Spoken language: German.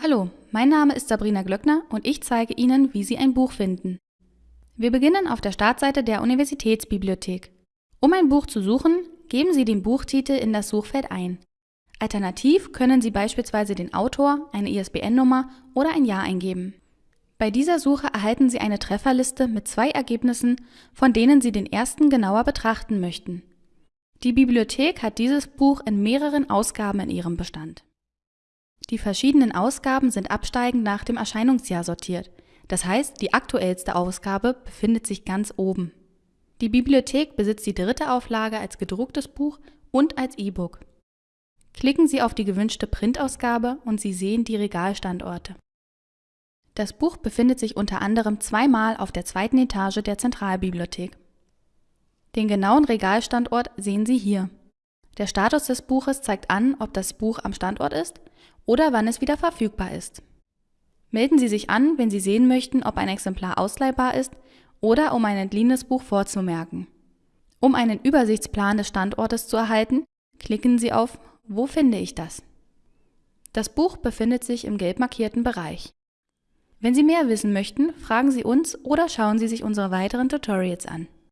Hallo, mein Name ist Sabrina Glöckner und ich zeige Ihnen, wie Sie ein Buch finden. Wir beginnen auf der Startseite der Universitätsbibliothek. Um ein Buch zu suchen, geben Sie den Buchtitel in das Suchfeld ein. Alternativ können Sie beispielsweise den Autor, eine ISBN-Nummer oder ein Jahr eingeben. Bei dieser Suche erhalten Sie eine Trefferliste mit zwei Ergebnissen, von denen Sie den ersten genauer betrachten möchten. Die Bibliothek hat dieses Buch in mehreren Ausgaben in ihrem Bestand. Die verschiedenen Ausgaben sind absteigend nach dem Erscheinungsjahr sortiert, das heißt, die aktuellste Ausgabe befindet sich ganz oben. Die Bibliothek besitzt die dritte Auflage als gedrucktes Buch und als E-Book. Klicken Sie auf die gewünschte Printausgabe und Sie sehen die Regalstandorte. Das Buch befindet sich unter anderem zweimal auf der zweiten Etage der Zentralbibliothek. Den genauen Regalstandort sehen Sie hier. Der Status des Buches zeigt an, ob das Buch am Standort ist oder wann es wieder verfügbar ist. Melden Sie sich an, wenn Sie sehen möchten, ob ein Exemplar ausleihbar ist oder um ein entliehenes Buch vorzumerken. Um einen Übersichtsplan des Standortes zu erhalten, klicken Sie auf Wo finde ich das? Das Buch befindet sich im gelb markierten Bereich. Wenn Sie mehr wissen möchten, fragen Sie uns oder schauen Sie sich unsere weiteren Tutorials an.